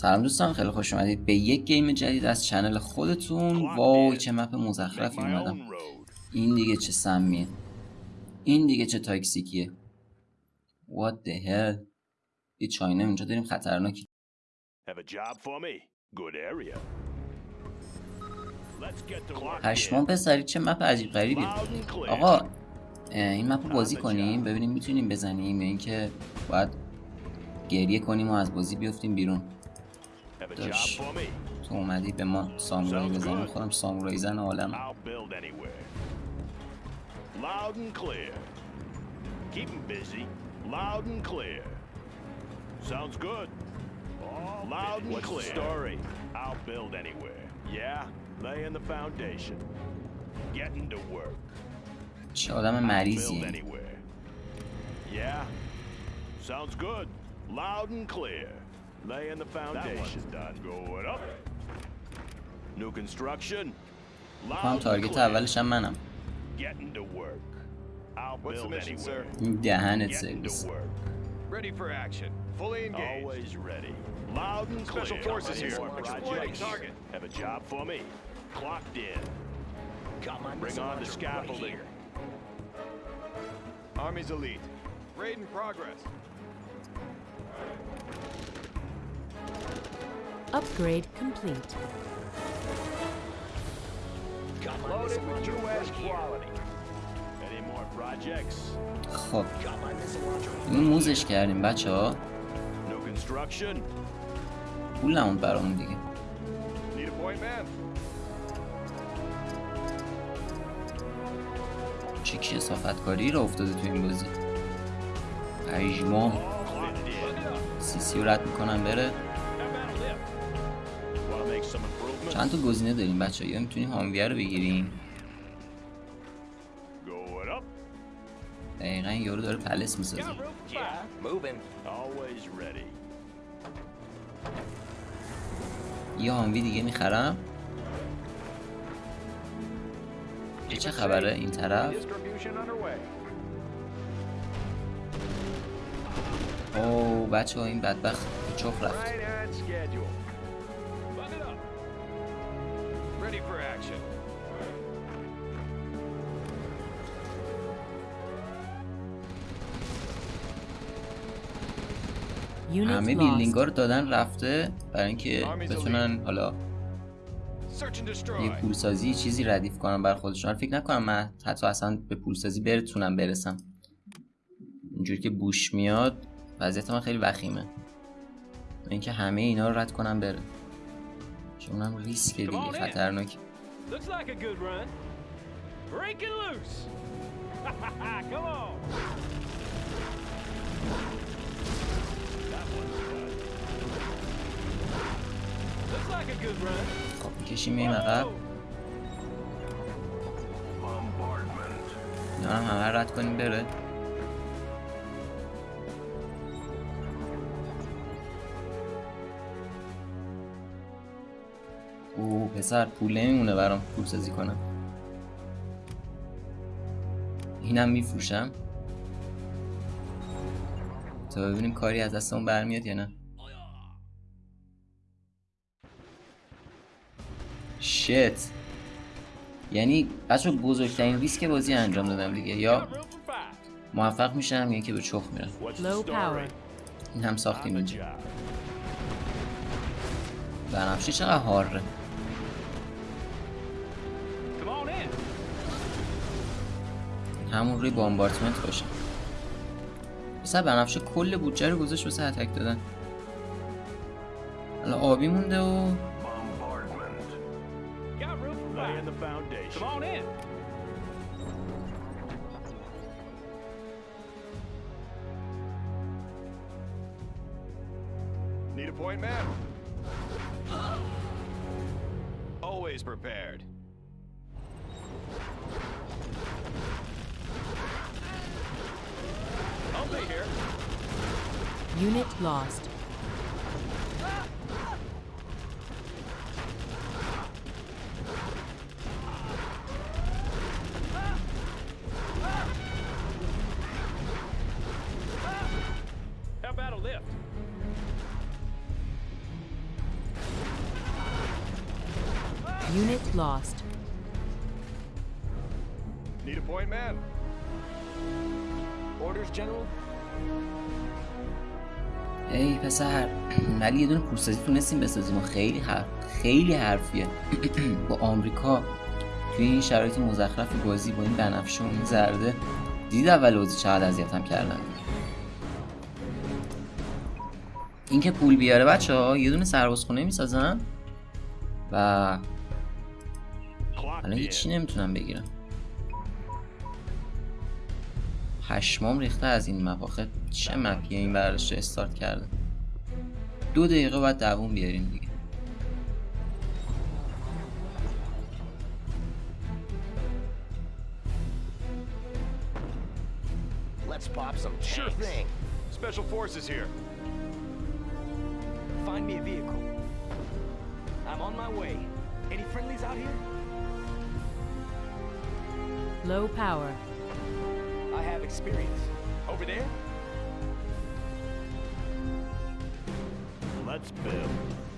سلام دوستان خیلی خوش اومدید به یک گیم جدید از چنل خودتون. وای چه مپ مزخرفی اومدم. این دیگه چه سمیه. این دیگه چه تاکسیکیه. What the hell یه چاینه اینجا داریم خطرناکی. پشمان پسری چه مپ عجیب غریبی. آقا این مپ رو بازی کنیم ببینیم می‌تونیم بزنیم. یا اینکه باید گریه کنیم و از بازی بیفتیم بیرون. داشت تو اومدی به ما سامورایی بزنیم خودم سامورایی زن عالم Loud and clear. Keep them busy. Loud and clear. Sounds good. Loud and What's clear. The story? I'll build anywhere. Yeah, laying the foundation. Getting to work. چه آدم مریضیه. Yeah, sounds good. Loud and clear. Laying the foundation. That one's done. Going up. New construction. Getting to work. I'll What's the mission, sir? Dehanet work. Ready for action. Fully engaged. Always ready. Loud and clear. Special forces here. Exploiting target. Have a job for me. Clocked in. Come on, Bring on the scaffolding. Right Army's elite. Raid in progress. Upgrade complete. Loaded with US quality. Any more projects? خب. این موزش کردیم بچه ها پول نموند برامون دیگه. چه کسافت کاری را افتاده تو این بازی؟ پریجما سی سی رد می‌کنم بره. چند تا گزینه داریم بچه یا می‌تونیم هامویه رو بگیریم؟ دقیقا یارو داره پلس می‌سازه. یه هاموی دیگه می‌خرم؟ چه خبره این طرف؟ او بچه ها این بدبخت چخ رفت. همه بیلدینگ ها رو دادن رفته برای اینکه بتونن حالا یه پولسازی چیزی ردیف کنم بر خودشون. فکر نکنم من حتی اصلا به پولسازی برتونم برسم. اینجوری که بوش میاد وضعیت من خیلی وخیمه. اینکه همه اینا رو رد کنم بره. چون اونم ریسک دیگه خطرناک. خب می‌کشیم میریم عقب. هم همه رد کنیم بره. او پسر پول نمیمونه برام پول سازی کنم. اینم میفروشم. تا ببینیم کاری از دستمون برمیاد یا نه. شت. یعنی بچه بزرگترین ریسک بازی انجام دادم دیگه یا موفق میشم یا که به چخ میرم. این هم ساختیم اینجا. بنفشه چقدر هاره همون روی بامبارتمنت باشه مثلا بنفشه کل بودجه رو گذاشت واسه اتک دادن حالا آبی مونده و Need a point, man? Always prepared. Unit lost. How about a lift? Unit lost. Need a point man. Orders, General? ای پسر ولی یه دونه پورسازی تونستیم بسازیم و خیلی حرف خیلی حرفیه با آمریکا توی این شرایط مزخرف بازی با این بنفشه و این زرده دید اول بازی چقدر اذیتم کردن این که پول بیاره بچه ها یه دونه سربازخونه می‌سازن و الان. هیچی نمی‌تونم بگیرم پشمام ریخته از این مپ آخه چه مپیه این ورش رو استارت کرده دو دقیقه باید دووم بیاریم دیگه Let's pop some Sure thing. Special forces here. Find me a vehicle. I'm on my way. Any friendlies out here? Low power. I have experience. Over there? Let's build.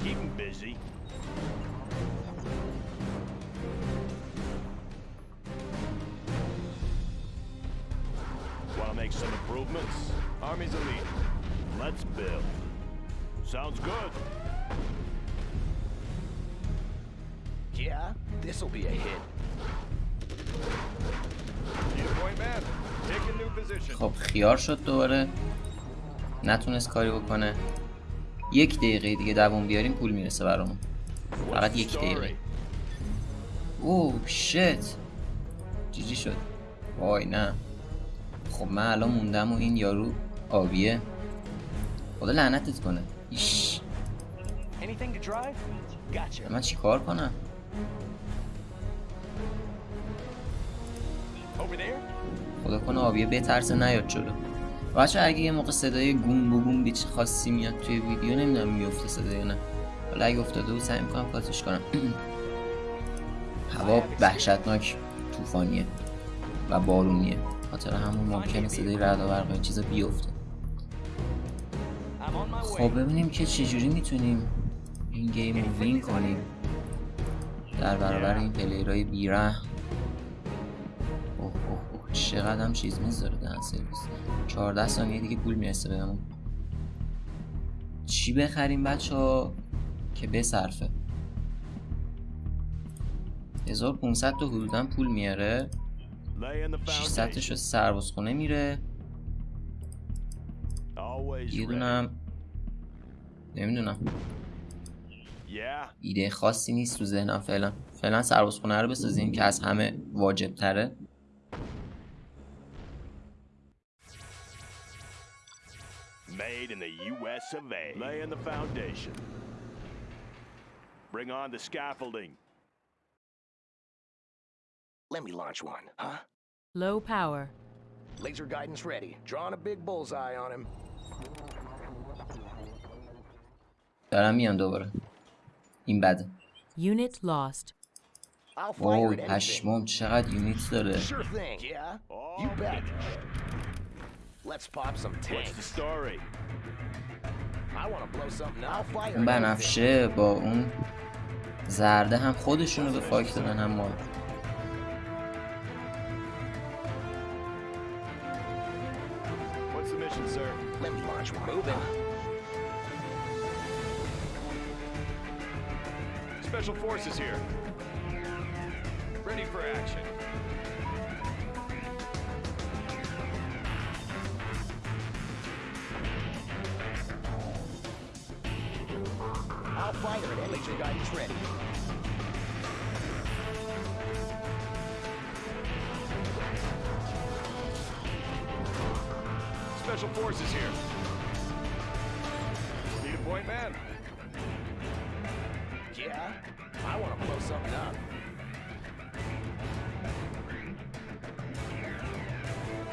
Keep 'em busy. Want to make some improvements? Army's elite. Let's build. Sounds good. Yeah, this'll be a hit. Need a point, man? خب خیار شد دوباره. نتونست کاری بکنه. یک دقیقه دیگه دووم بیاریم پول می‌رسه برامون. فقط یک دقیقه? اوه شت. جیجی شد. وای نه. خب من الان موندم و این یارو آبیه. خدا لعنتت کنه. ایش. من چیکار کنم؟ خدا کنه آبیه بترسه نیاد جلو. بچه اگه یه موقع صدای گوم بگوم بیچ خاصی میاد توی ویدیو نمی‌دونم میفته صدای نه. حالا اگه افتاده بود سعی می‌کنم کاتش کنم. هوا وحشتناک طوفانیه و بارونیه. خاطر همون ممکنه صدای رعد و برق این چیزا بیفته. خب ببینیم که چجوری می‌تونیم این گیم رو وین کنیم. در برابر این پلیرهای بیره چقدر قدم چیز می‌ذاره دهن سرویس. 14 ثانیه دیگه پول می‌رسه بهمون چی بخریم بچه ها؟ که بصرفه. 1500 تا حدودا پول میاره. 600 تش سرباز خونه میره یه دونم. نمی‌دونم. ایده خاصی نیست تو ذهنم فعلا. فعلا سرباز خونه رو بسازیم که از همه واجب تره Made in the U.S. of A. Laying the foundation. Bring on the scaffolding. Let me launch one, huh? Low power. Laser guidance ready. Drawing a big bullseye on him. دارم میان دوباره این بده Unit lost. I'll fire وای at anything. پشمام چقدر یونیت داره Sure thing. Yeah? You bet. Let's pop some What's the tanks. story? I want to blow something up. I'll fire اون at anything. بنفشه با اون زرده هم خودشونو به فاک دادن هم ما What's the mission, sir? Let me launch one. Moving. Special forces here. Ready for action. Special forces here. Need a point, man? Yeah? I want to blow something up.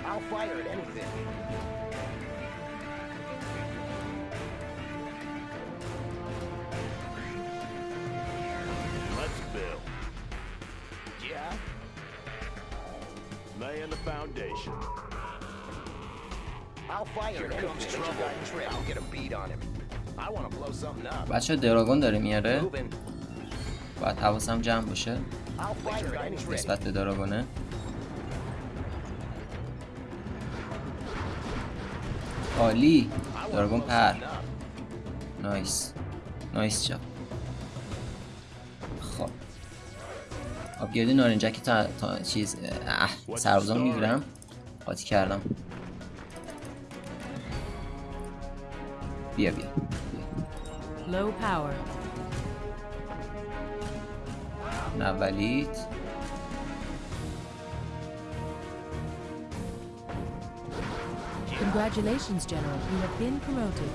I'll fire at anything. Let's build. Yeah? Laying the foundation. بچه دراگون داره میاره. باید حواسم جمع باشه. نسبت به داراگونه عالی. داراگون پر. نایس. نایس جاب خب. آبگردی نارنجکی تا, تا چیز اه سربازان می‌گیرم. قاطی کردم. بیا بیا. Low power. اولیت Congratulations, General. You have been promoted.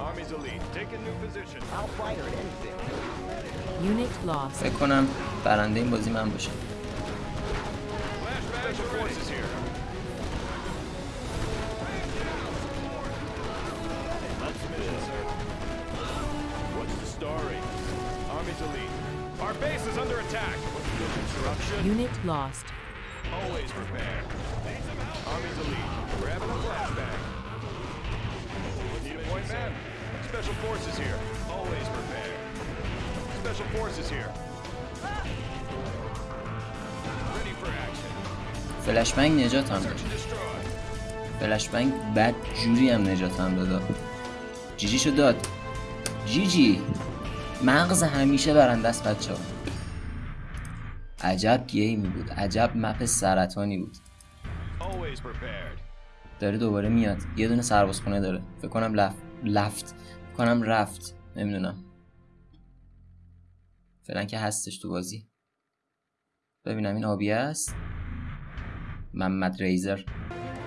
Army's elite. Take a new position. I'll fight her at anything. Unit lost. فکر کنم برنده این بازی من باشم Special forces here. Army's elite. Our base is under attack. Construction. Unit lost. Always prepare. Army's elite. We're having a flashback. Need a point man? Special forces here. Always prepare. Special forces here. Ready for action. فلشبنگ نجات هم داد Search and destroy. فلشبنگ بد جوری هم نجات هم داد جیجی شو داد جیجی مغز همیشه برنده است بچه ها عجب گیمی بود عجب مپ سرطانی بود. داره دوباره میاد یه دونه سربازخونه داره. فکر کنم لف... لفت فکر کنم رفت نمی‌دونم. فعلا که هستش تو بازی. ببینم این آبی است محمد ریزر.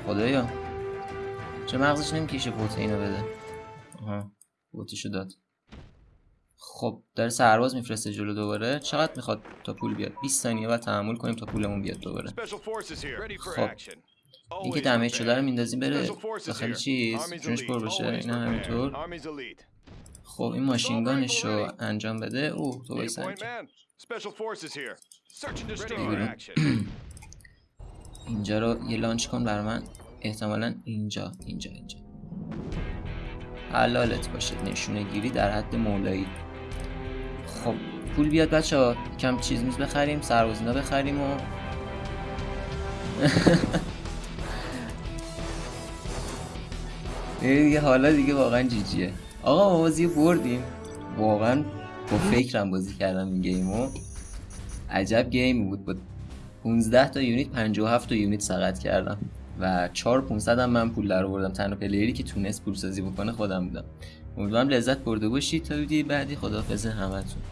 خدایا. چه مغزش نمی‌کشه پوت اینو بده. آها پوتشو داد. خب داره سرباز میفرسته جلو دوباره چقدر می‌خواد تا پول بیاد 20 ثانیه بعد تحمل کنیم تا پولمون بیاد دوباره خب. action. این که Always دمیج شده رو. میندازیم بره داخل. چیز جونش پر. بشه اینا prepared. همینطور. خب این ماشینگانش رو انجام بده اوه تو action. اینجا رو یه لانچ کن بر من احتمالا اینجا اینجا اینجا حلالت باشه نشونه گیری در حد مولایی خب پول بیاد بچه ها کم چیز میز بخریم سربازینا بخریم و دیگه حالا دیگه واقعا جیجیه. آقا ما بازی بردیم. واقعا با فکرم بازی کردم این گیمو عجب گیمی بود. با 15 تا یونیت 57 تا یونیت سقط کردم و 4 500 هم من پول در آوردم. تنها پلیری که تونست پول سازی بکنه خودم بودم. امیدوارم لذت برده باشید. تا ویدیو بعدی خداحافظ همتون.